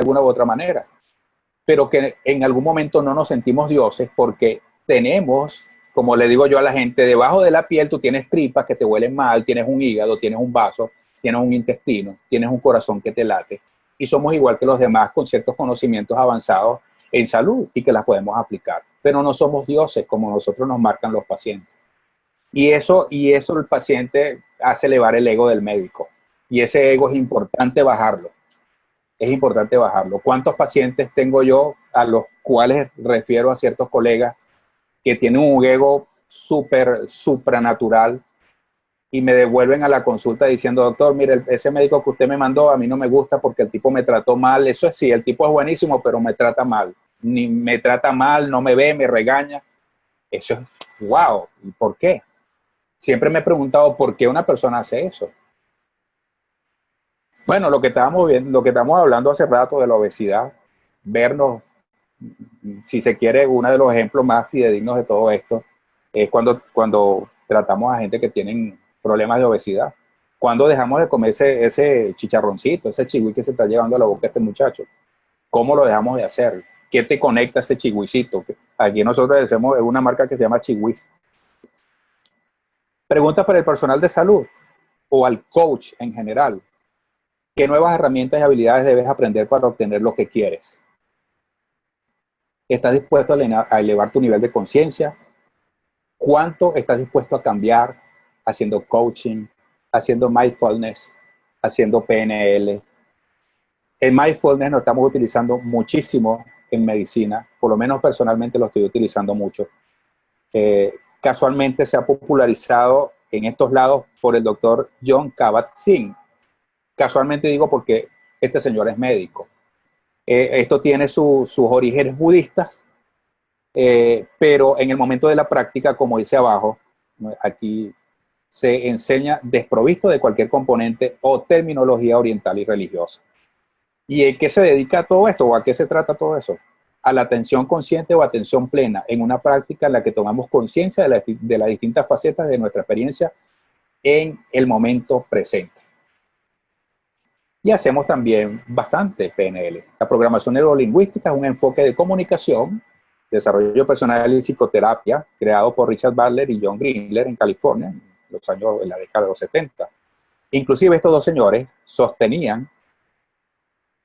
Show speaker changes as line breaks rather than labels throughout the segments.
alguna u otra manera, pero que en algún momento no nos sentimos dioses porque tenemos, como le digo yo a la gente, debajo de la piel tú tienes tripas que te huelen mal, tienes un hígado, tienes un vaso, tienes un intestino, tienes un corazón que te late y somos igual que los demás con ciertos conocimientos avanzados en salud y que las podemos aplicar. Pero no somos dioses como nosotros nos marcan los pacientes. Y eso, y eso el paciente hace elevar el ego del médico. Y ese ego es importante bajarlo. Es importante bajarlo. ¿Cuántos pacientes tengo yo a los cuales refiero a ciertos colegas que tienen un ego súper, supranatural y me devuelven a la consulta diciendo, doctor, mire, ese médico que usted me mandó a mí no me gusta porque el tipo me trató mal. Eso es sí, el tipo es buenísimo, pero me trata mal. Ni me trata mal, no me ve, me regaña. Eso es, wow, ¿y por qué? Siempre me he preguntado por qué una persona hace eso. Bueno, lo que estábamos viendo, lo que estamos hablando hace rato de la obesidad, vernos, si se quiere, uno de los ejemplos más fidedignos de todo esto es cuando, cuando tratamos a gente que tienen problemas de obesidad. Cuando dejamos de comer ese, chicharroncito, ese chigüí que se está llevando a la boca este muchacho? ¿Cómo lo dejamos de hacer? ¿Qué te conecta ese chigüicito? Aquí nosotros decimos, es una marca que se llama Chihuiz. Preguntas para el personal de salud o al coach en general. ¿Qué nuevas herramientas y habilidades debes aprender para obtener lo que quieres? ¿Estás dispuesto a elevar tu nivel de conciencia? ¿Cuánto estás dispuesto a cambiar haciendo coaching, haciendo mindfulness, haciendo PNL. El mindfulness lo estamos utilizando muchísimo en medicina, por lo menos personalmente lo estoy utilizando mucho. Eh, casualmente se ha popularizado en estos lados por el doctor John Kabat-Zinn. Casualmente digo porque este señor es médico. Eh, esto tiene sus orígenes budistas, eh, pero en el momento de la práctica, como dice abajo, aquí se enseña desprovisto de cualquier componente o terminología oriental y religiosa. ¿Y en qué se dedica todo esto o a qué se trata todo eso? A la atención consciente o atención plena en una práctica en la que tomamos conciencia de las distintas facetas de nuestra experiencia en el momento presente. Y hacemos también bastante PNL. La programación neurolingüística es un enfoque de comunicación, desarrollo personal y psicoterapia creado por Richard Butler y John Greenler en California, los años, en la década de los 70. Inclusive estos dos señores sostenían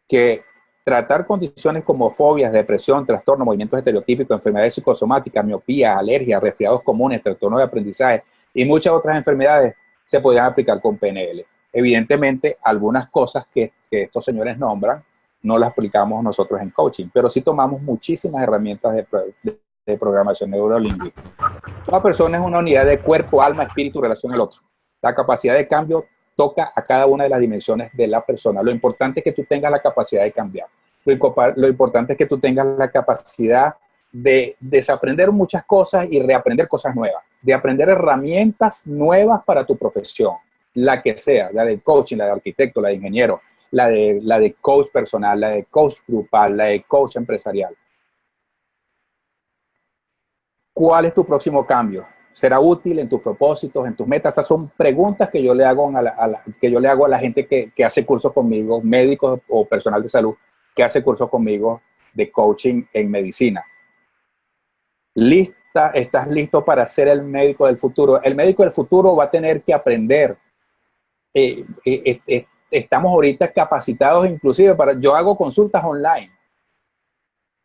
que tratar condiciones como fobias, depresión, trastorno, movimientos estereotípicos, enfermedades psicosomáticas, miopía, alergias, resfriados comunes, trastorno de aprendizaje y muchas otras enfermedades se podían aplicar con PNL. Evidentemente, algunas cosas que, estos señores nombran no las aplicamos nosotros en coaching, pero sí tomamos muchísimas herramientas de, de programación neurolingüística. Toda persona es una unidad de cuerpo, alma, espíritu, relación al otro. La capacidad de cambio toca a cada una de las dimensiones de la persona. Lo importante es que tú tengas la capacidad de cambiar. Lo, importante es que tú tengas la capacidad de desaprender muchas cosas y reaprender cosas nuevas, de aprender herramientas nuevas para tu profesión, la que sea, la de coaching, la de arquitecto, la de ingeniero, la de, la de coach personal, la de coach grupal, la de coach empresarial. ¿Cuál es tu próximo cambio? ¿Será útil en tus propósitos, en tus metas? Esas son preguntas que yo le hago a la, que yo le hago a la gente que, que hace cursos conmigo, médicos o personal de salud, que hace cursos conmigo de coaching en medicina. ¿Lista? ¿Estás listo para ser el médico del futuro? El médico del futuro va a tener que aprender. Eh, eh, eh, estamos ahorita capacitados inclusive para... Yo hago consultas online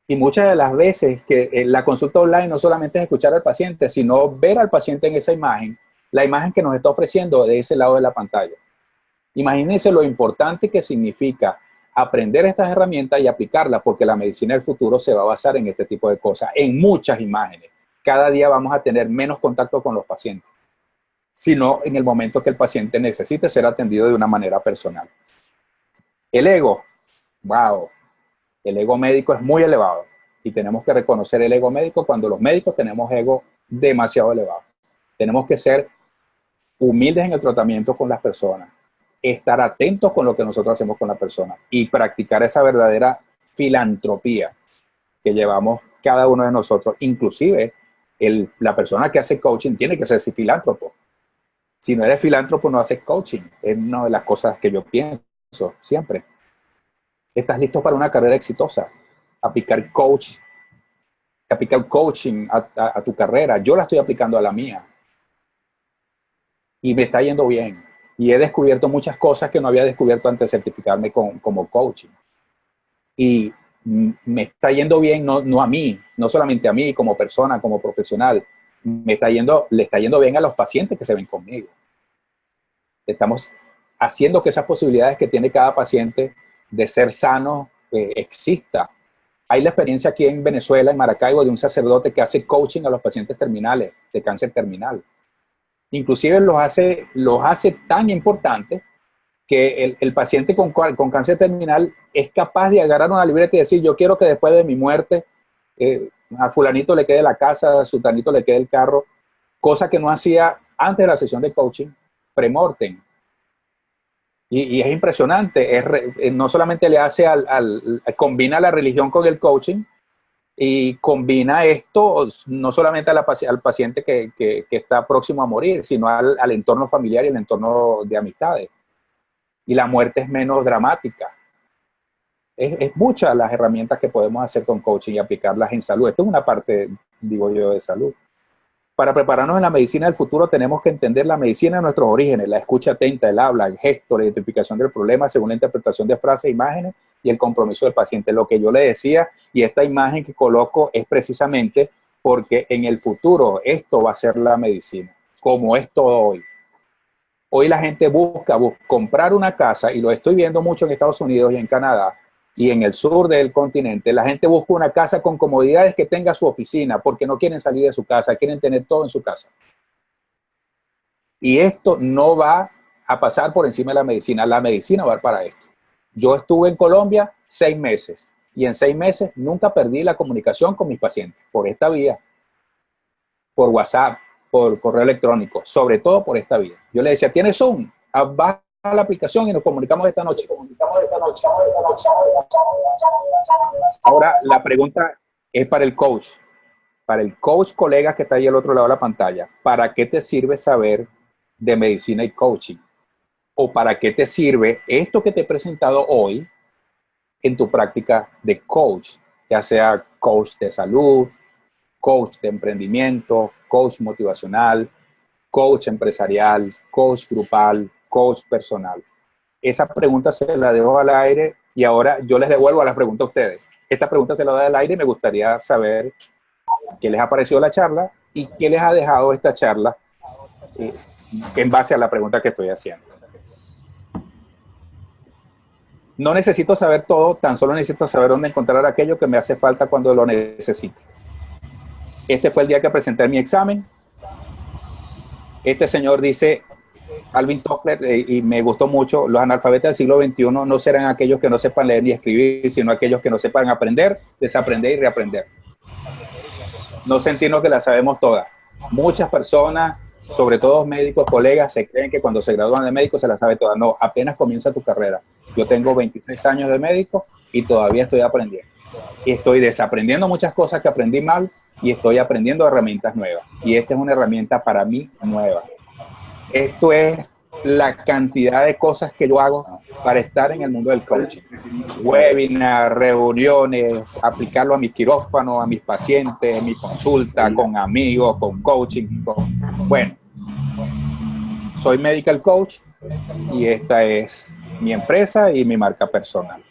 y muchas de las veces que eh, la consulta online no solamente es escuchar al paciente, sino ver al paciente en esa imagen, la imagen que nos está ofreciendo de ese lado de la pantalla. Imagínense lo importante que significa aprender estas herramientas y aplicarlas, porque la medicina del futuro se va a basar en este tipo de cosas, en muchas imágenes. Cada día vamos a tener menos contacto con los pacientes, sino en el momento que el paciente necesite ser atendido de una manera personal. El ego, wow, el ego médico es muy elevado y tenemos que reconocer el ego médico cuando los médicos tenemos ego demasiado elevado. Tenemos que ser humildes en el tratamiento con las personas, estar atentos con lo que nosotros hacemos con la persona y practicar esa verdadera filantropía que llevamos cada uno de nosotros. Inclusive, la persona que hace coaching tiene que ser filántropo. Si no eres filántropo, no haces coaching. Es una de las cosas que yo pienso siempre. estás listo para una carrera exitosa. Aplicar coach, aplicar coaching a, tu carrera. Yo la estoy aplicando a la mía. Y me está yendo bien. Y he descubierto muchas cosas que no había descubierto antes de certificarme como coaching. Y me está yendo bien, no, no a mí, no solamente a mí como persona, como profesional, me está yendo, le está yendo bien a los pacientes que se ven conmigo. Estamos haciendo que esas posibilidades que tiene cada paciente de ser sano eh, exista. Hay la experiencia aquí en Venezuela, en Maracaibo, de un sacerdote que hace coaching a los pacientes terminales, de cáncer terminal. Inclusive los hace, los hace tan importantes que el, paciente con, con, cáncer terminal es capaz de agarrar una libreta y decir, yo quiero que después de mi muerte eh, a fulanito le quede la casa, a sultanito le quede el carro, cosa que no hacía antes de la sesión de coaching, premortem. Y, y es impresionante, es eh, no solamente le hace al, al, combina la religión con el coaching, y combina esto no solamente al paciente que, está próximo a morir, sino al, al entorno familiar y el entorno de amistades y la muerte es menos dramática. Es, es muchas las herramientas que podemos hacer con coaching y aplicarlas en salud. Esto es una parte, digo yo, de salud. Para prepararnos en la medicina del futuro tenemos que entender la medicina de nuestros orígenes, la escucha atenta, el habla, el gesto, la identificación del problema según la interpretación de frases e imágenes y el compromiso del paciente. Lo que yo le decía y esta imagen que coloco es precisamente porque en el futuro esto va a ser la medicina, como es todo hoy. Hoy la gente busca, comprar una casa, y lo estoy viendo mucho en Estados Unidos y en Canadá, y en el sur del continente, la gente busca una casa con comodidades que tenga su oficina, porque no quieren salir de su casa, quieren tener todo en su casa. Y esto no va a pasar por encima de la medicina, la medicina va para esto. Yo estuve en Colombia seis meses, y en seis meses nunca perdí la comunicación con mis pacientes, por esta vía, por WhatsApp, por correo electrónico, sobre todo por esta vía. Yo le decía, ¿tienes Zoom? Ah, baja la aplicación y nos comunicamos esta noche. Ahora, la pregunta es para el coach. Para el coach colega que está ahí al otro lado de la pantalla. ¿Para qué te sirve saber de medicina y coaching? ¿O para qué te sirve esto que te he presentado hoy en tu práctica de coach? Ya sea coach de salud, coach de emprendimiento, coach motivacional, coach empresarial, coach grupal, coach personal. Esa pregunta se la dejo al aire y ahora yo les devuelvo a la pregunta a ustedes. Esta pregunta se la doy al aire y me gustaría saber qué les ha parecido la charla y qué les ha dejado esta charla eh, en base a la pregunta que estoy haciendo. No necesito saber todo, tan solo necesito saber dónde encontrar aquello que me hace falta cuando lo necesite. Este fue el día que presenté mi examen. Este señor dice, Alvin Toffler, eh, y me gustó mucho, los analfabetas del siglo XXI no serán aquellos que no sepan leer ni escribir, sino aquellos que no sepan aprender, desaprender y reaprender. No sentirnos que la sabemos todas. Muchas personas, sobre todo médicos, colegas, se creen que cuando se gradúan de médico se la sabe toda. No, apenas comienza tu carrera. Yo tengo 26 años de médico y todavía estoy aprendiendo. Y estoy desaprendiendo muchas cosas que aprendí mal y estoy aprendiendo herramientas nuevas. Y esta es una herramienta para mí nueva. Esto es la cantidad de cosas que yo hago para estar en el mundo del coaching. Webinars, reuniones, aplicarlo a mis quirófanos, a mis pacientes, en mi consulta, con amigos, con coaching. Bueno, soy medical coach y esta es mi empresa y mi marca personal.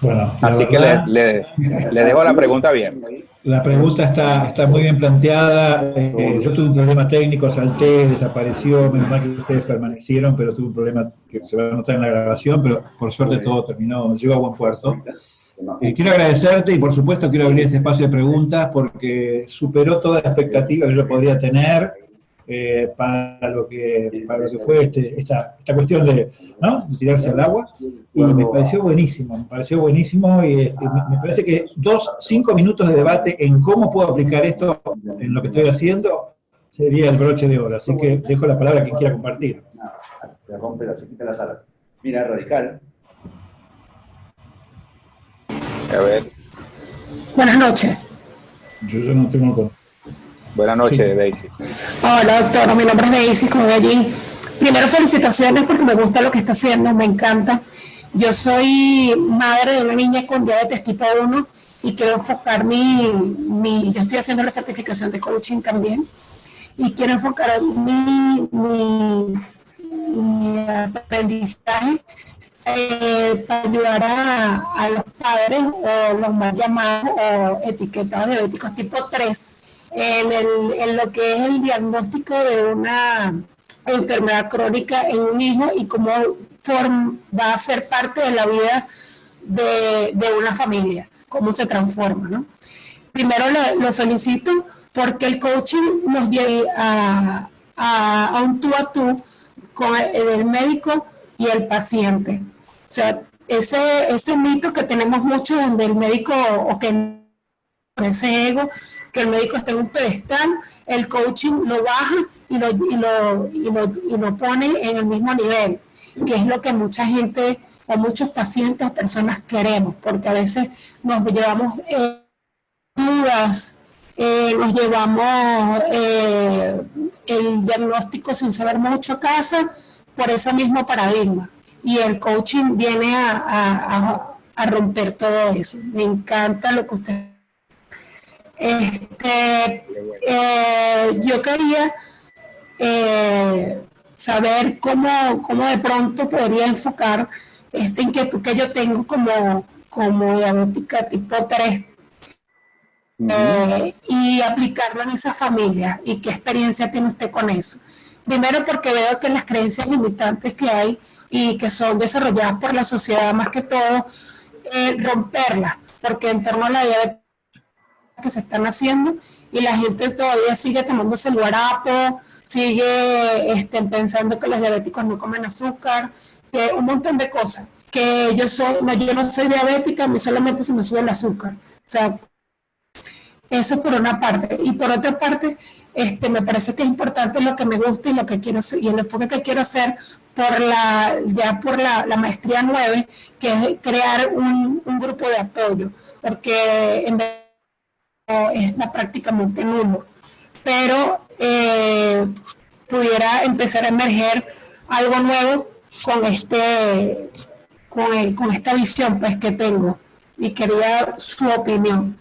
Bueno,
Así que le, le, dejo la pregunta bien.
La pregunta está, está muy bien planteada. Eh, yo tuve un problema técnico, salté, desapareció, menos mal que ustedes permanecieron, pero tuve un problema que se va a notar en la grabación, pero por suerte todo terminó, llegó a buen puerto. Eh, quiero agradecerte y por supuesto quiero abrir este espacio de preguntas porque superó toda la expectativa que yo podría tener eh, para, lo que, para lo que fue este, esta, esta cuestión de, ¿no? de, tirarse al agua, y me pareció buenísimo, me pareció buenísimo, y este, me, parece que dos, cinco minutos de debate en cómo puedo aplicar esto en lo que estoy haciendo, sería el broche de oro, así que dejo la palabra a quien quiera compartir.
se rompe la, se quita la sala. Mira, radical.
A ver. Buenas noches.
Yo, yo no tengo
Buenas noches, Daisy.
Hola, doctor. Mi nombre es Daisy, como allí. Primero, felicitaciones porque me gusta lo que está haciendo, me encanta. Yo soy madre de una niña con diabetes tipo 1 y quiero enfocar mi, mi yo estoy haciendo la certificación de coaching también y quiero enfocar mi, mi, mi aprendizaje eh, para ayudar a, a, los padres o los más llamados o etiquetados diabéticos tipo 3 en, el, en lo que es el diagnóstico de una enfermedad crónica en un hijo y cómo va a ser parte de la vida de, una familia, cómo se transforma, ¿no? Primero lo, solicito porque el coaching nos lleve a, a, a un tú a tú con el, el, médico y el paciente. O sea, ese, ese mito que tenemos mucho donde el médico o que ese ego, que el médico está en un pedestal, el coaching lo baja y lo, y lo, y lo, y lo pone en el mismo nivel que es lo que mucha gente o muchos pacientes, personas queremos, porque a veces nos llevamos eh, dudas, eh, nos llevamos eh, el diagnóstico sin saber mucho a casa por ese mismo paradigma. Y el coaching viene a, a, a romper todo eso. Me encanta lo que usted... Este, eh, yo quería eh, saber cómo, cómo de pronto podría enfocar esta inquietud que yo tengo como, como diabética tipo 3 eh, y aplicarlo en esa familia. Y qué experiencia tiene usted con eso. Primero porque veo que las creencias limitantes que hay y que son desarrolladas por la sociedad más que todo, eh, romperlas, porque en torno a la diabetes que se están haciendo y la gente todavía sigue tomándose el guarapo, sigue este, pensando que los diabéticos no comen azúcar, que un montón de cosas. Que yo, soy, no, yo no soy diabética, a mí solamente se me sube el azúcar. O sea, eso por una parte. Y por otra parte, este, me parece que es importante lo que me gusta y lo que quiero y el enfoque que quiero hacer por la, ya por la, la maestría 9, que es crear un, un, grupo de apoyo, porque en verdad está prácticamente nulo. Pero eh, pudiera empezar a emerger algo nuevo con este con, el, con esta visión pues que tengo y quería su opinión.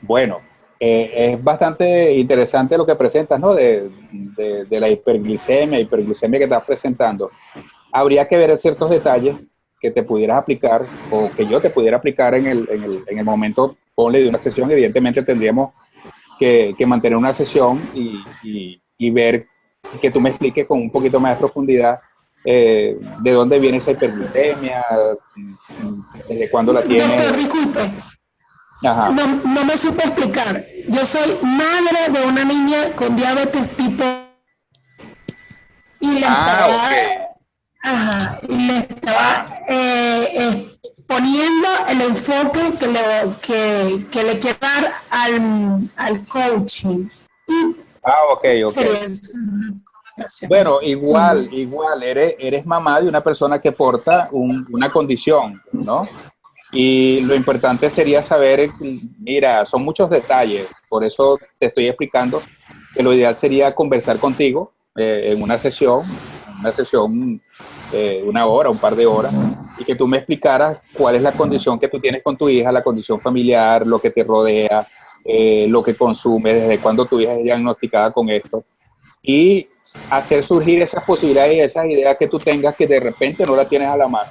Bueno, eh, es bastante interesante lo que presentas, ¿no? De, de, la hiperglicemia, hiperglicemia que estás presentando. Habría que ver ciertos detalles que te pudieras aplicar o que yo te pudiera aplicar en el, en el, en el momento, ponle de una sesión. Evidentemente tendríamos que, que mantener una sesión y, y, y, ver que tú me expliques con un poquito más de profundidad eh, de dónde viene esa hiperglicemia, desde cuándo la tiene.
Doctor, disculpe. Ajá. No, no, me supe explicar. Yo soy madre de una niña con diabetes tipo y le ah, estaba, okay. ajá, y le estaba eh, poniendo el enfoque que le, que, que le quiero dar al, al coaching.
Ah, ok, ok. Bueno, igual, igual, eres, eres mamá de una persona que porta un, una condición, ¿no? Y lo importante sería saber, mira, son muchos detalles, por eso te estoy explicando que lo ideal sería conversar contigo eh, en una sesión, una sesión eh, una hora, un par de horas, y que tú me explicaras cuál es la condición que tú tienes con tu hija, la condición familiar, lo que te rodea, eh, lo que consume, desde cuándo tu hija es diagnosticada con esto, y hacer surgir esas posibilidades y esas ideas que tú tengas que de repente no las tienes a la mano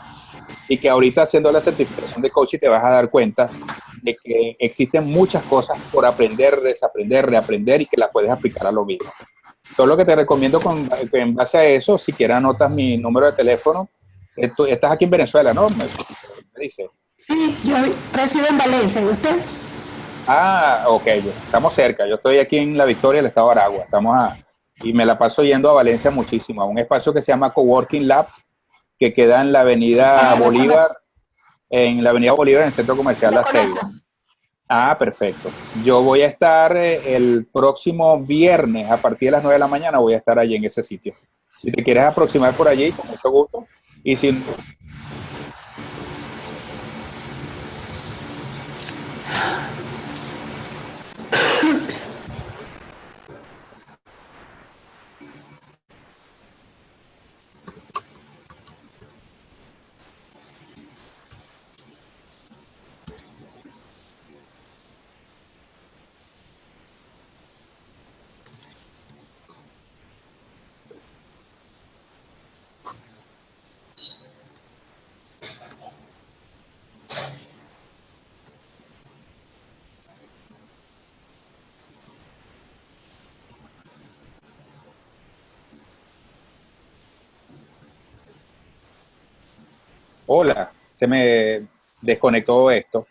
y que ahorita haciendo la certificación de coaching te vas a dar cuenta de que existen muchas cosas por aprender, desaprender, reaprender y que las puedes aplicar a lo mismo. Todo lo que te recomiendo con, en base a eso, si quieres anotas mi número de teléfono. Estás aquí en Venezuela, ¿no? Me,
me dice. Sí, yo resido en Valencia, ¿y usted?
Ah, ok, estamos cerca. Yo estoy aquí en La Victoria, el estado de Aragua. Estamos a, y me la paso yendo a Valencia muchísimo, a un espacio que se llama Coworking Lab, que queda en la avenida ah, Bolívar, en la avenida Bolívar, en el centro comercial La Ceiba. Ah, perfecto. Yo voy a estar eh, el próximo viernes a partir de las 9 de la mañana, voy a estar allí en ese sitio. Si te quieres aproximar por allí, con mucho gusto. Y si Hola, se me desconectó esto.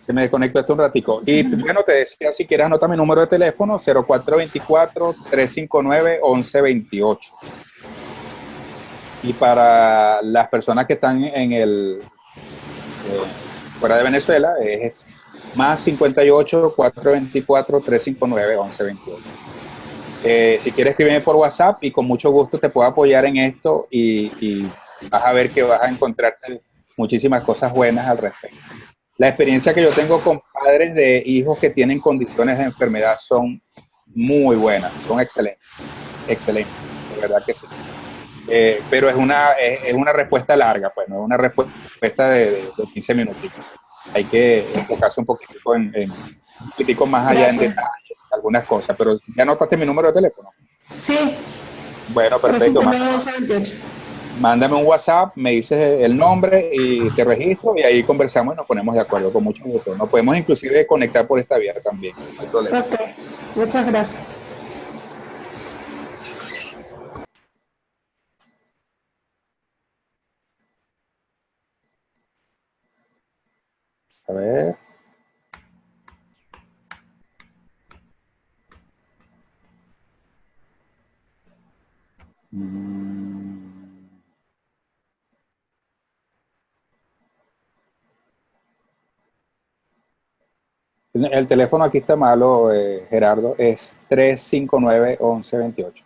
Se me desconectó esto un ratico. Y bueno, te decía, si quieres anota mi número de teléfono, 0424-359-1128. Y para las personas que están en el eh, fuera de Venezuela, es más 58 424 359 1128. Eh, si quieres escribirme por WhatsApp y con mucho gusto te puedo apoyar en esto y, vas a ver que vas a encontrarte muchísimas cosas buenas al respecto. La experiencia que yo tengo con padres de hijos que tienen condiciones de enfermedad son muy buenas, son excelentes, excelentes, de verdad que sí. Eh, pero es una, es, una respuesta larga, pues no es una respuesta de, de, 15 minutos. Hay que enfocarse un poquito en, un poquitico más allá en detalle algunas cosas, pero ya notaste mi número de teléfono.
Sí.
Bueno, perfecto. Mándame un WhatsApp, me dices el nombre y te registro y ahí conversamos y nos ponemos de acuerdo con mucho gusto. Nos podemos inclusive conectar por esta vía también.
muchas gracias.
A ver. El teléfono aquí está malo, eh, Gerardo, es 359-1128.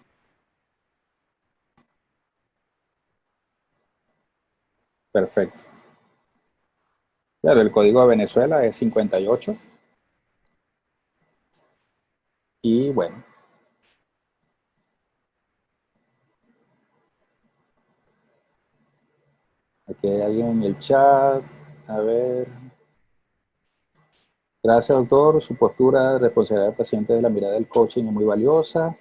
Perfecto. Claro, el código de Venezuela es 58. Y bueno, Aquí hay alguien en el chat. A ver. Gracias, doctor. Su postura de responsabilidad del paciente de la mirada del coaching es muy valiosa.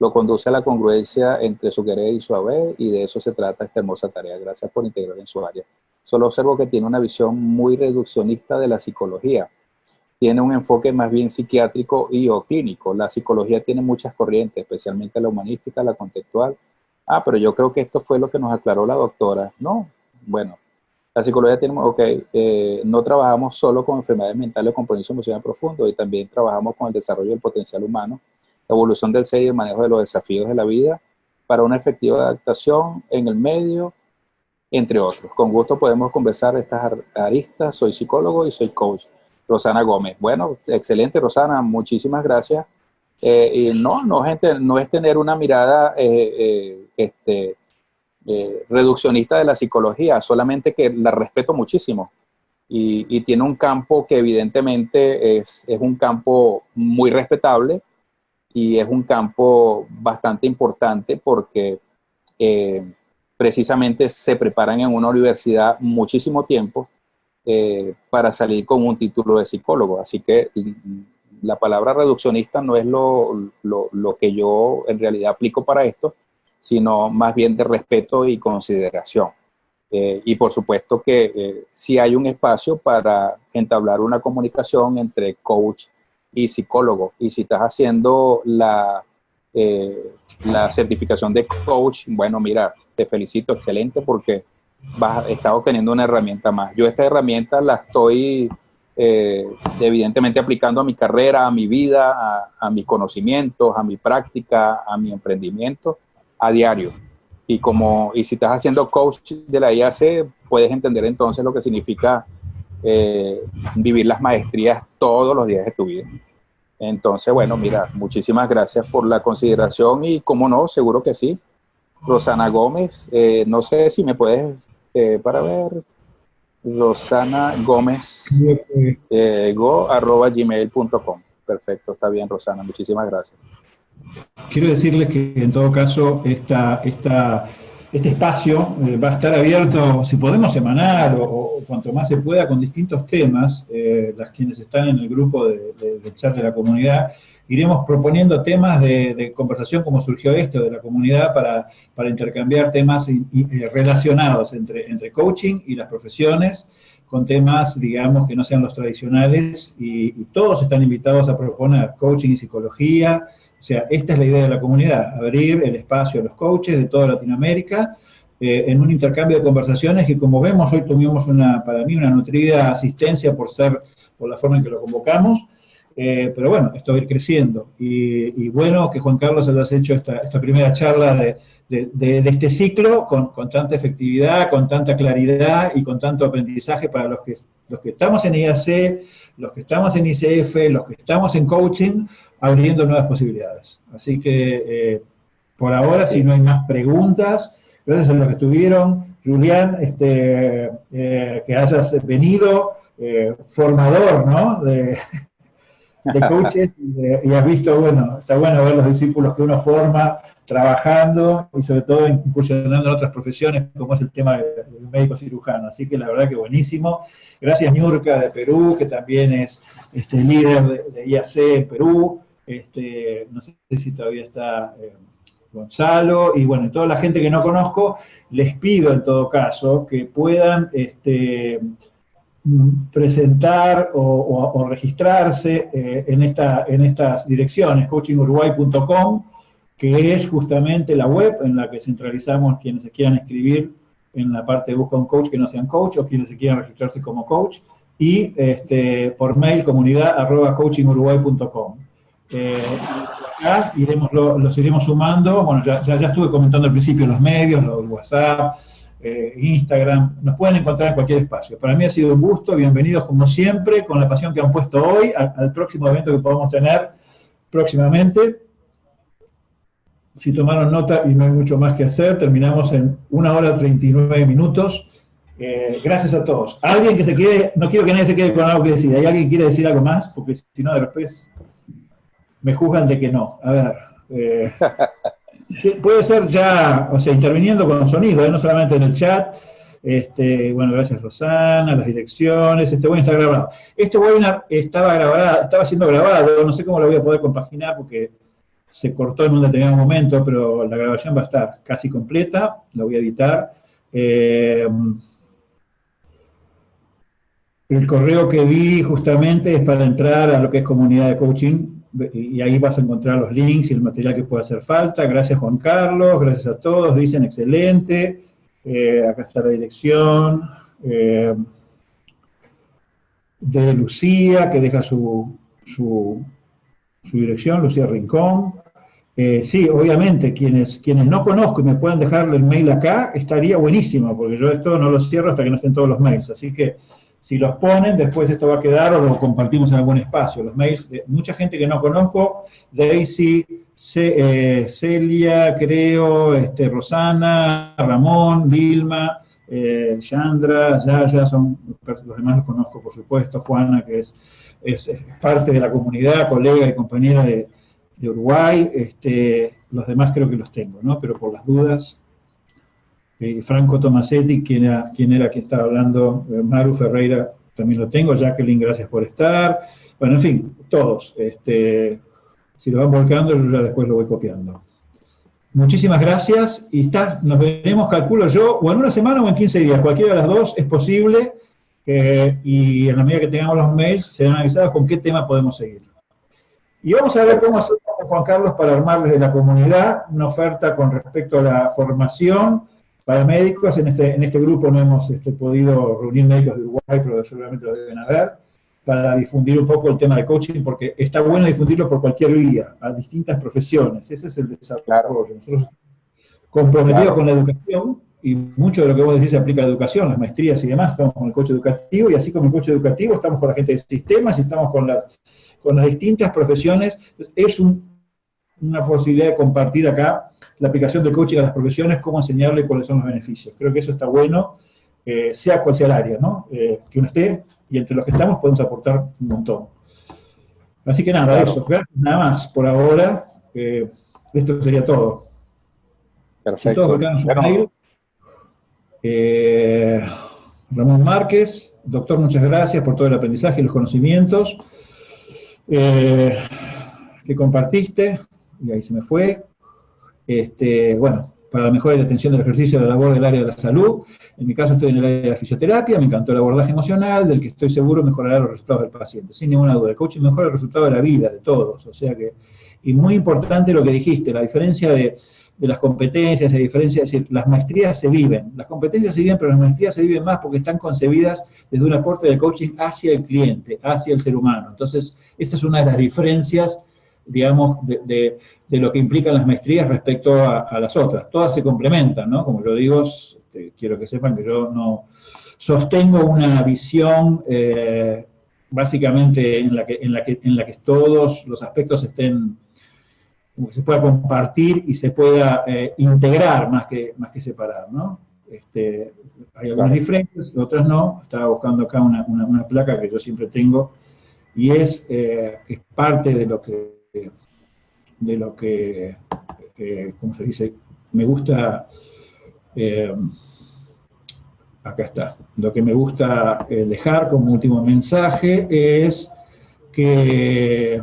Lo conduce a la congruencia entre su querer y su haber, y de eso se trata esta hermosa tarea. Gracias por integrar en su área. Solo observo que tiene una visión muy reduccionista de la psicología. Tiene un enfoque más bien psiquiátrico y o clínico. La psicología tiene muchas corrientes, especialmente la humanística, la contextual. Ah, pero yo creo que esto fue lo que nos aclaró la doctora. No, bueno, la psicología tiene, ok, eh, no trabajamos solo con enfermedades mentales o compromiso emocional profundo, y también trabajamos con el desarrollo del potencial humano, la evolución del ser y el manejo de los desafíos de la vida para una efectiva adaptación en el medio, entre otros. Con gusto podemos conversar estas aristas. Soy psicólogo y soy coach. Rosana Gómez. Bueno, excelente, Rosana. Muchísimas gracias. Eh, y no, no, gente, no es tener una mirada eh, este, eh, reduccionista de la psicología, solamente que la respeto muchísimo. Y, tiene un campo que evidentemente es, un campo muy respetable y es un campo bastante importante porque eh, precisamente se preparan en una universidad muchísimo tiempo eh, para salir con un título de psicólogo. Así que la palabra reduccionista no es lo, lo que yo en realidad aplico para esto, sino más bien de respeto y consideración. Eh, y por supuesto que eh, si hay un espacio para entablar una comunicación entre coach y psicólogo. Y si estás haciendo la, eh, la certificación de coach, bueno, mira, te felicito, excelente, porque vas, estás obteniendo una herramienta más. Yo esta herramienta la estoy evidentemente aplicando a mi carrera, a mi vida, a, a mis conocimientos, a mi práctica, a mi emprendimiento a diario. Y, como, y si estás haciendo coach de la IAC, puedes entender entonces lo que significa eh, vivir las maestrías todos los días de tu vida. Entonces, bueno, mira, muchísimas gracias por la consideración y, como no, seguro que sí. Rosana Gómez, eh, no sé si me puedes, eh, para ver, Rosana Gómez, go, arroba gmail.com. Perfecto, está bien, Rosana, muchísimas gracias.
Quiero decirles que en todo caso esta, esta, este espacio eh, va a estar abierto, si podemos, semanal o, cuanto más se pueda, con distintos temas. Eh, las quienes están en el grupo de, chat de la comunidad, iremos proponiendo temas de, conversación como surgió esto de la comunidad para, para intercambiar temas eh, relacionados entre, entre coaching y las profesiones con temas, digamos, que no sean los tradicionales y, y todos están invitados a proponer coaching y psicología, o sea, esta es la idea de la comunidad, abrir el espacio a los coaches de toda Latinoamérica eh, en un intercambio de conversaciones que como vemos hoy tuvimos una, para mí una nutrida asistencia por ser, por la forma en que lo convocamos, eh, pero bueno, esto va a ir creciendo. Y, bueno que Juan Carlos hayas hecho esta, primera charla de, de, este ciclo con, con, tanta efectividad, con tanta claridad y con tanto aprendizaje para los que, los que estamos en IAC, los que estamos en ICF, los que estamos en coaching, abriendo nuevas posibilidades. Así que eh, por ahora, si no hay más preguntas, gracias a los que estuvieron, Julián, este, eh, que hayas venido, eh, formador, ¿no? De, coaches y, has visto, bueno, está bueno ver los discípulos que uno forma trabajando y sobre todo incursionando en otras profesiones, como es el tema del médico cirujano. Así que la verdad que buenísimo. Gracias Ñurka de Perú, que también es este, líder de, IAC en Perú. Este, no sé si todavía está eh, Gonzalo, y bueno, toda la gente que no conozco, les pido en todo caso que puedan este, presentar o, registrarse eh, en, esta, en estas direcciones, coachinguruguay.com, que es justamente la web en la que centralizamos quienes se quieran escribir en la parte de busca un coach que no sean coach o quienes se quieran registrarse como coach, y este, por mail comunidad arroba coachinguruguay.com. Eh, iremos, los iremos sumando, bueno, ya, ya, estuve comentando al principio los medios, los WhatsApp, eh, Instagram, nos pueden encontrar en cualquier espacio. Para mí ha sido un gusto, bienvenidos como siempre, con la pasión que han puesto hoy, al, próximo evento que podamos tener próximamente. Si tomaron nota y no hay mucho más que hacer, terminamos en una hora 39 minutos. Eh, gracias a todos. Alguien que se quede, no quiero que nadie se quede con algo que decir. ¿Hay alguien que quiere decir algo más? Porque si no, después me juzgan de que no. A ver. Eh, puede ser ya, o sea, interviniendo con sonido, ¿eh? no solamente en el chat. Este, bueno, gracias Rosana, las direcciones, este webinar está grabado. Este webinar estaba grabado, estaba siendo grabado, no sé cómo lo voy a poder compaginar porque se cortó en un determinado momento, pero la grabación va a estar casi completa, la voy a editar. Eh, el correo que vi justamente es para entrar a lo que es comunidad de coaching, y ahí vas a encontrar los links y el material que pueda hacer falta. Gracias Juan Carlos, gracias a todos, dicen excelente. Eh, acá está la dirección eh, de Lucía, que deja su, su, dirección, Lucía Rincón. Eh, sí, obviamente, quienes, quienes no conozco y me puedan dejarle el mail acá, estaría buenísimo, porque yo esto no lo cierro hasta que no estén todos los mails. Así que si los ponen, después esto va a quedar o lo compartimos en algún espacio. Los mails de mucha gente que no conozco, Daisy, eh, Celia, creo, este, Rosana, Ramón, Vilma, eh, Chandra, ya son, los demás los conozco por supuesto, Juana, que es, es, parte de la comunidad, colega y compañera de, de Uruguay, este, los demás creo que los tengo, ¿no? Pero por las dudas, eh, Franco Tomasetti, quien era, quien era estaba hablando, eh, Maru Ferreira, también lo tengo, Jacqueline, gracias por estar, bueno, en fin, todos, este, si lo van volcando, yo ya después lo voy copiando. Muchísimas gracias, y está, nos veremos, calculo yo, o en una semana o en 15 días, cualquiera de las dos es posible, eh, y en la medida que tengamos los mails, serán avisados con qué tema podemos seguir. Y vamos a ver cómo hacemos, Juan Carlos, para armar desde la comunidad una oferta con respecto a la formación, para médicos, en este, en este grupo no hemos este, podido reunir médicos de Uruguay, pero seguramente lo deben haber, para difundir un poco el tema de coaching, porque está bueno difundirlo por cualquier vía, a distintas profesiones. Ese es el desarrollo. Nosotros comprometidos con la educación, y mucho de lo que vos decís se aplica a la educación, las maestrías y demás, estamos con el coche educativo, y así como el coche educativo, estamos con la gente de sistemas y estamos con las, con las distintas profesiones. Es una posibilidad de compartir acá la aplicación del coaching a las profesiones, cómo enseñarle cuáles son los beneficios. Creo que eso está bueno, eh, sea cual sea el área, ¿no? Eh, que uno esté, y entre los que estamos podemos aportar un montón. Así que nada, eso. Gracias, nada más por ahora. Eh, esto sería todo.
Perfecto.
Ramón Márquez, doctor, muchas gracias por todo el aprendizaje y los conocimientos que compartiste. Y ahí se me fue este, bueno, para la mejora de atención del ejercicio de la labor del área de la salud. En mi caso estoy en el área de la fisioterapia, me encantó el abordaje emocional, del que estoy seguro mejorará los resultados del paciente, sin ninguna duda. El coaching mejora el resultado de la vida de todos, o sea que, y muy importante lo que dijiste, la diferencia de, las competencias, a diferencia, es decir, las maestrías se viven, las competencias se viven, pero las maestrías se viven más porque están concebidas desde un aporte de coaching hacia el cliente, hacia el ser humano. Entonces, esta es una de las diferencias, digamos, de, lo que implican las maestrías respecto a, las otras. Todas se complementan, ¿no? Como yo digo, este, quiero que sepan que yo no sostengo una visión eh, básicamente en la, que, en, la que, en la que todos los aspectos estén como que se pueda compartir y se pueda eh, integrar más que, más que separar, ¿no? Este, hay algunas diferencias, otras no. Estaba buscando acá una, una, placa que yo siempre tengo y es eh, es parte de lo que, de lo que, eh, ¿cómo se dice? Me gusta, acá está, lo que me gusta dejar como último mensaje es que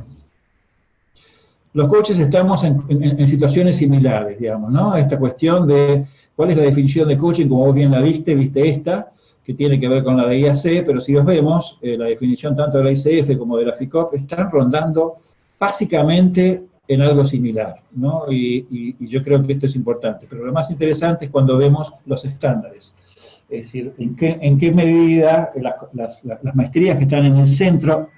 los coaches estamos en, situaciones similares, digamos, ¿no? Esta cuestión de cuál es la definición de coaching, como vos bien la viste, viste esta, que tiene que ver con la de IAC, pero si los vemos, eh, la definición tanto de la ICF como de la FICOP están rondando básicamente en algo similar, ¿no? Y, yo creo que esto es importante. Pero lo más interesante es cuando vemos los estándares. Es decir, en qué, medida las, maestrías que están en el centro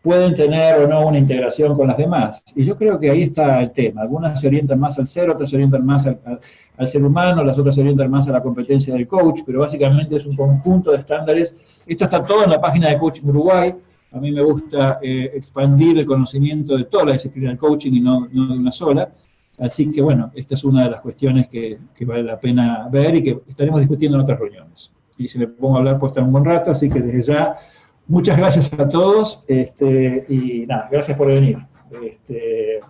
pueden tener o no una integración con las demás. Y yo creo que ahí está el tema. Algunas se orientan más al ser, otras se orientan más al, ser humano, las otras se orientan más a la competencia del coach, pero básicamente es un conjunto de estándares. Esto está todo en la página de Coaching Uruguay. A mí me gusta eh, expandir el conocimiento de toda la disciplina del coaching y no, no, de una sola. Así que bueno, esta es una de las cuestiones que, que vale la pena ver y que estaremos discutiendo en otras reuniones. Y si me pongo a hablar puedo estar un buen rato, así que desde ya Muchas gracias a todos este, y nada, gracias por venir. Este,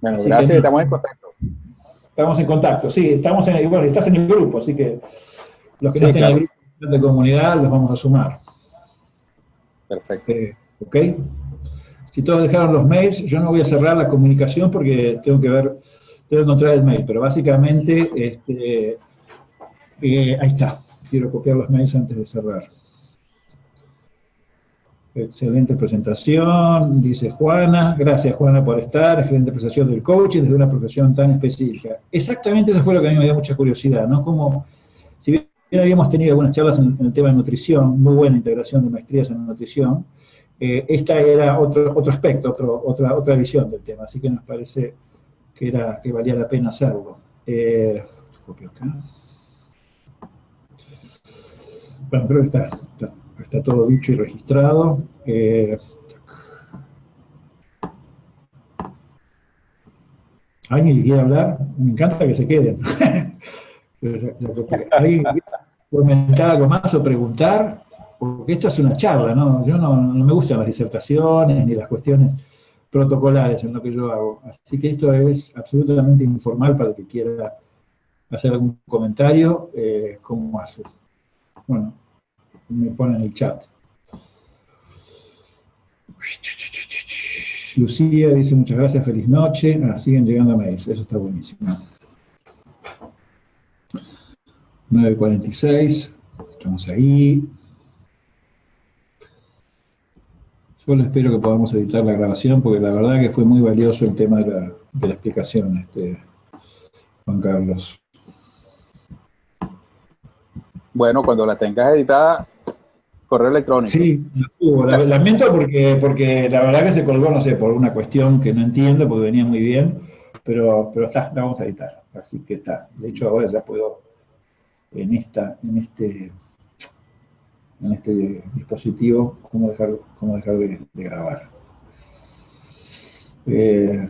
bueno, gracias, estamos en contacto.
Estamos en contacto, sí, estamos en, bueno, estás en el grupo, así que los que no estén en el grupo de comunidad los vamos a sumar.
Perfecto.
Eh, ok. Si todos dejaron los mails, yo no voy a cerrar la comunicación porque tengo que ver, tengo que encontrar el mail, pero básicamente, este, eh, ahí está. Quiero copiar los mails antes de cerrar. Excelente presentación, dice Juana. Gracias, Juana, por estar. Excelente presentación del coaching desde una profesión tan específica. Exactamente eso fue lo que a mí me dio mucha curiosidad, ¿no? Como, si bien habíamos tenido algunas charlas en, el tema de nutrición, muy buena integración de maestrías en nutrición, eh, esta era otro, otro aspecto, otro, otra, otra visión del tema, así que nos parece que, era, que valía la pena hacerlo. Eh, acá. Bueno, creo que está está todo dicho y registrado. Eh, ¿Alguien quiere hablar? Me encanta que se queden. ¿Alguien comentar algo más o preguntar? Porque esta es una charla, ¿no? Yo no, me gustan las disertaciones ni las cuestiones protocolares en lo que yo hago. Así que esto es absolutamente informal para el que quiera hacer algún comentario, eh, ¿cómo hace? Bueno, me pone en el chat. Lucía dice muchas gracias, feliz noche. Ah, siguen llegando mails, eso está buenísimo. 9.46, estamos ahí. Solo espero que podamos editar la grabación, porque la verdad que fue muy valioso el tema de la, de la explicación, este, Juan Carlos.
Bueno, cuando la tengas editada, correo electrónico.
Sí, lamento porque, porque la verdad que se colgó, no sé, por una cuestión que no entiendo, porque venía muy bien, pero, pero está, la vamos a editar, así que está. De hecho, ahora ya puedo, en esta, en este, en este dispositivo, cómo dejar, cómo dejar de, grabar. Eh,